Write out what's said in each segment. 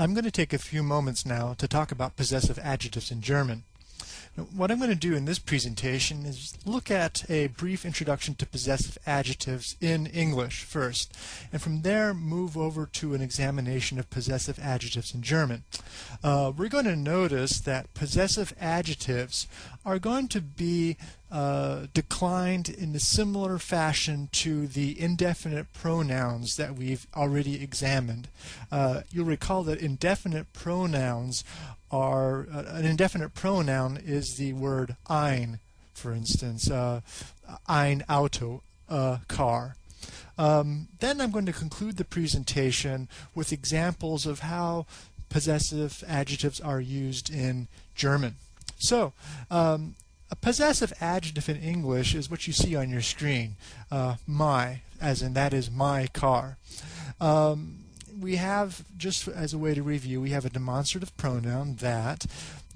I'm going to take a few moments now to talk about possessive adjectives in German. What I'm going to do in this presentation is look at a brief introduction to possessive adjectives in English first, and from there move over to an examination of possessive adjectives in German. Uh, we're going to notice that possessive adjectives are going to be uh, declined in a similar fashion to the indefinite pronouns that we've already examined. Uh, you'll recall that indefinite pronouns are uh, an indefinite pronoun is the word ein, for instance, uh, ein Auto, a car. Um, then I'm going to conclude the presentation with examples of how possessive adjectives are used in German. So, um, a possessive adjective in English is what you see on your screen, uh, my, as in that is my car. Um, we have, just as a way to review, we have a demonstrative pronoun that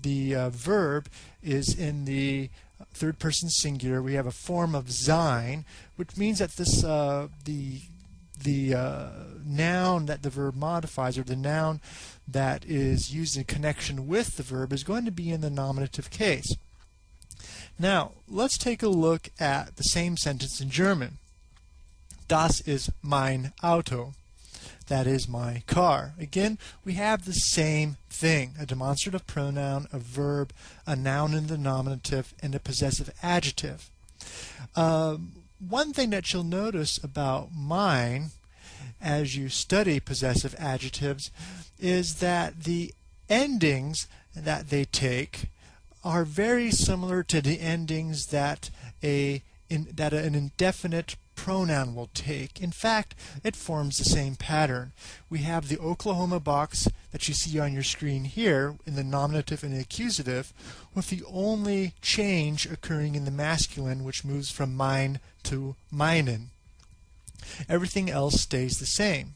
the uh, verb is in the third person singular. We have a form of sein, which means that this uh, the the uh, noun that the verb modifies, or the noun that is used in connection with the verb, is going to be in the nominative case. Now, let's take a look at the same sentence in German. Das ist mein Auto that is my car. Again, we have the same thing, a demonstrative pronoun, a verb, a noun in the nominative, and a possessive adjective. Um, one thing that you'll notice about mine as you study possessive adjectives is that the endings that they take are very similar to the endings that a in, that an indefinite pronoun will take. In fact, it forms the same pattern. We have the Oklahoma box that you see on your screen here in the nominative and the accusative, with the only change occurring in the masculine, which moves from mein to meinen. Everything else stays the same.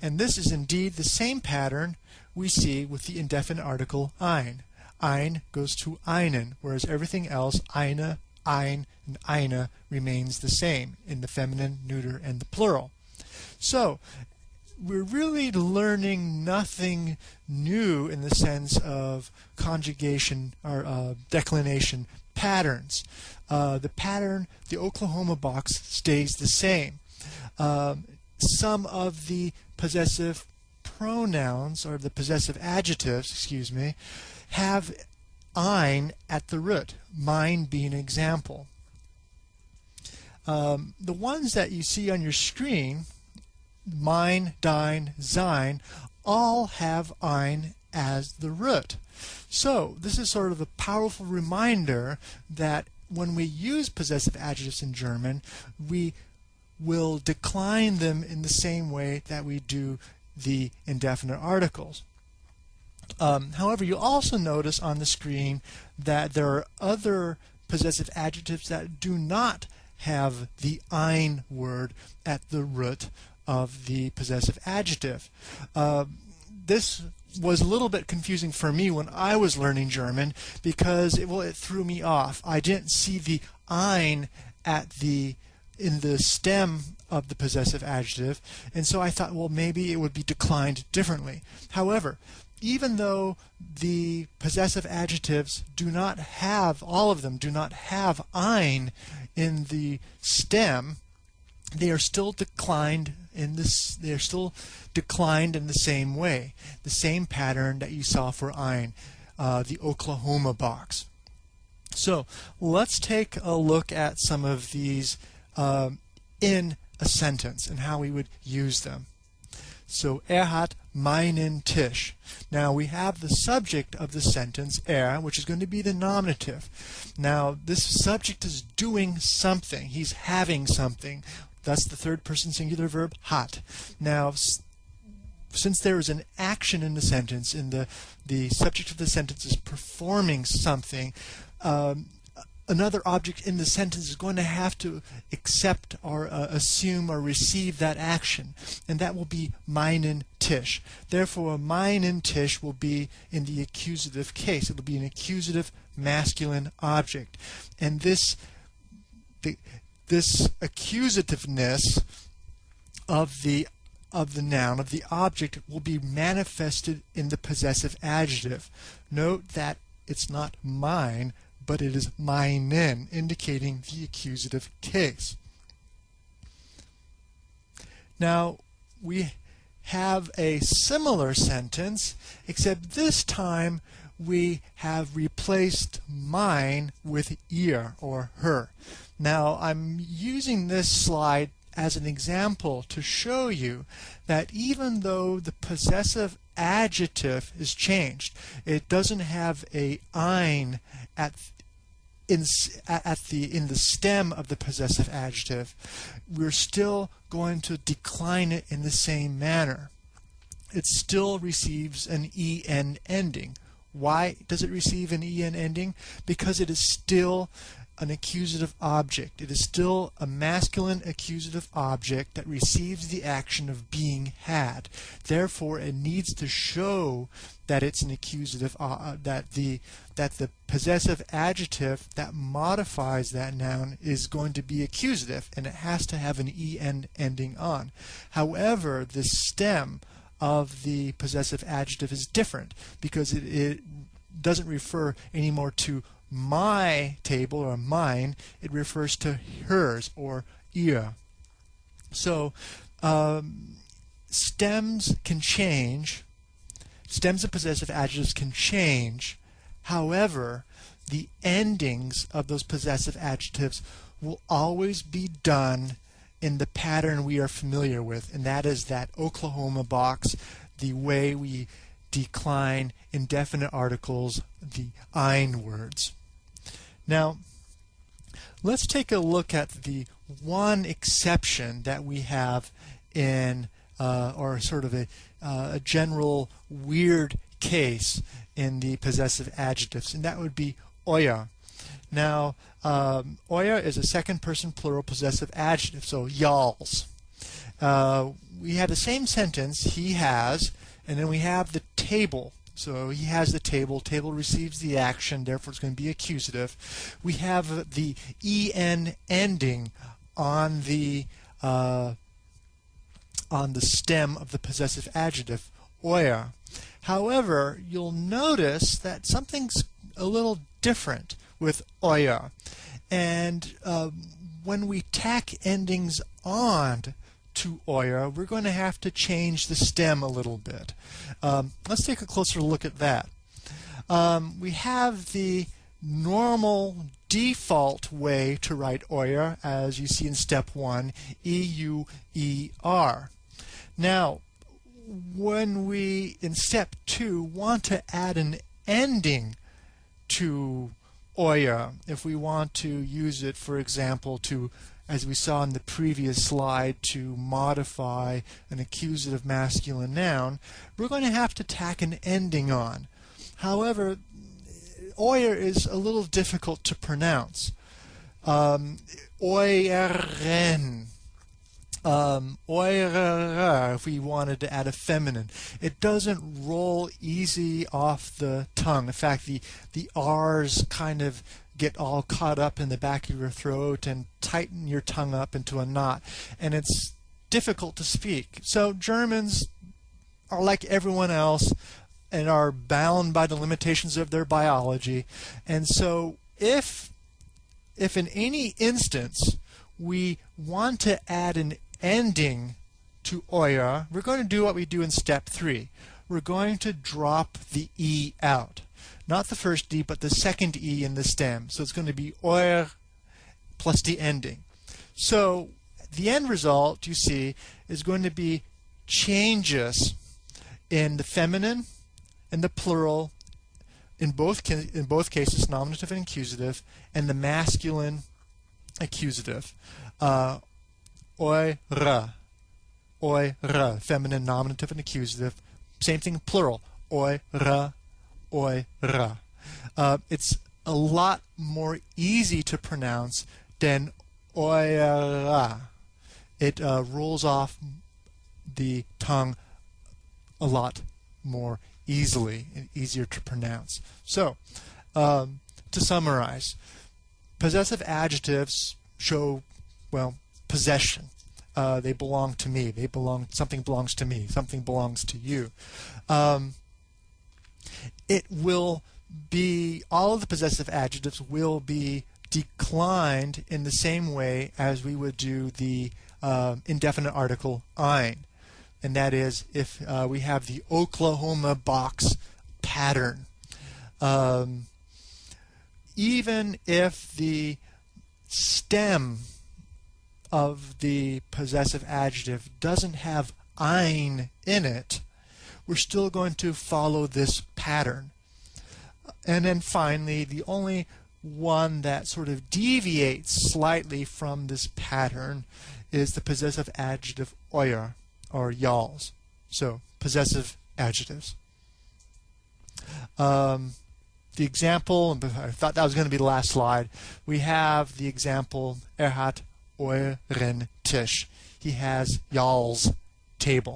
And this is indeed the same pattern we see with the indefinite article ein. Ein goes to einen, whereas everything else, eine, ein, and eine remains the same in the feminine, neuter, and the plural. So, we're really learning nothing new in the sense of conjugation or uh, declination patterns. Uh, the pattern, the Oklahoma box, stays the same. Um, some of the possessive pronouns or the possessive adjectives, excuse me, have ein at the root, mein being an example. Um, the ones that you see on your screen, mein, dein, sein, all have ein as the root. So this is sort of a powerful reminder that when we use possessive adjectives in German, we will decline them in the same way that we do the indefinite articles. Um, however, you'll also notice on the screen that there are other possessive adjectives that do not have the ein word at the root of the possessive adjective. Uh, this was a little bit confusing for me when I was learning German because it, well, it threw me off. I didn't see the ein at the in the stem of the possessive adjective, and so I thought, well, maybe it would be declined differently. However, even though the possessive adjectives do not have, all of them do not have ein in the stem, they are still declined in this they are still declined in the same way the same pattern that you saw for ein uh, the Oklahoma box. So let's take a look at some of these uh, in a sentence and how we would use them so er hat meinen Tisch. Now we have the subject of the sentence er, which is going to be the nominative. Now this subject is doing something. He's having something. That's the third person singular verb hat. Now since there is an action in the sentence and the the subject of the sentence is performing something, um, another object in the sentence is going to have to accept or uh, assume or receive that action, and that will be meinen Tisch. Therefore, meinen Tisch will be in the accusative case. It will be an accusative masculine object, and this the, this accusativeness of the of the noun, of the object, will be manifested in the possessive adjective. Note that it's not mein, but it is meinen, indicating the accusative case. Now, we have a similar sentence, except this time we have replaced mein with ihr or her. Now, I'm using this slide as an example to show you that even though the possessive adjective is changed, it doesn't have a ein at in at the in the stem of the possessive adjective, we're still going to decline it in the same manner. It still receives an en ending. Why does it receive an en ending? Because it is still an accusative object. It is still a masculine accusative object that receives the action of being had. Therefore, it needs to show that it's an accusative uh, uh, that the that the possessive adjective that modifies that noun is going to be accusative and it has to have an en ending on. However, the stem of the possessive adjective is different because it, it doesn't refer anymore to my table or mine, it refers to hers or ihr. So um, stems can change. Stems of possessive adjectives can change. However, the endings of those possessive adjectives will always be done in the pattern we are familiar with, and that is that Oklahoma box, the way we decline indefinite articles, the ein words. Now, let's take a look at the one exception that we have in, uh, or sort of a, uh, a general weird case in the possessive adjectives, and that would be euer. Now, um, euer is a second person plural possessive adjective, so y'alls. Uh, we have the same sentence, he has, and then we have the table. So he has the table. Table receives the action, therefore it's going to be accusative. We have the en ending on the uh, on the stem of the possessive adjective, euer. However, you'll notice that something's a little different with euer. And uh, when we tack endings on to euer, we're going to have to change the stem a little bit. Um, let's take a closer look at that. Um, we have the normal default way to write euer, as you see in step one, E-U-E-R. Now, when we, in step two, want to add an ending to euer, if we want to use it, for example, to as we saw in the previous slide, to modify an accusative masculine noun, we're going to have to tack an ending on. However, euer is a little difficult to pronounce. Um, euren, um, if we wanted to add a feminine. It doesn't roll easy off the tongue. In fact, the, the R's kind of get all caught up in the back of your throat and tighten your tongue up into a knot. And it's difficult to speak. So Germans are like everyone else and are bound by the limitations of their biology. And so if if in any instance we want to add an ending to euer, we're going to do what we do in step three. We're going to drop the E out not the first D, but the second E in the stem. So it's going to be euer plus the ending. So the end result, you see, is going to be changes in the feminine and the plural, in both, in both cases, nominative and accusative, and the masculine accusative. Uh, eure, eure, feminine, nominative, and accusative. Same thing, plural. Eure, oira. Uh, it's a lot more easy to pronounce than oira. It uh, rolls off the tongue a lot more easily and easier to pronounce. So, um, to summarize, possessive adjectives show, well, possession. uh, they belong to me. They belong. Something belongs to me. Something belongs to you. Um, it will be all of the possessive adjectives will be declined in the same way as we would do the uh, indefinite article ein, and that is if uh, we have the Oklahoma box pattern. Um, even if the stem of the possessive adjective doesn't have ein in it, we're still going to follow this pattern. And then finally, the only one that sort of deviates slightly from this pattern is the possessive adjective euer or y'alls. So possessive adjectives. Um, the example, I thought that was going to be the last slide. We have the example, er hat euren Tisch. He has y'all's table.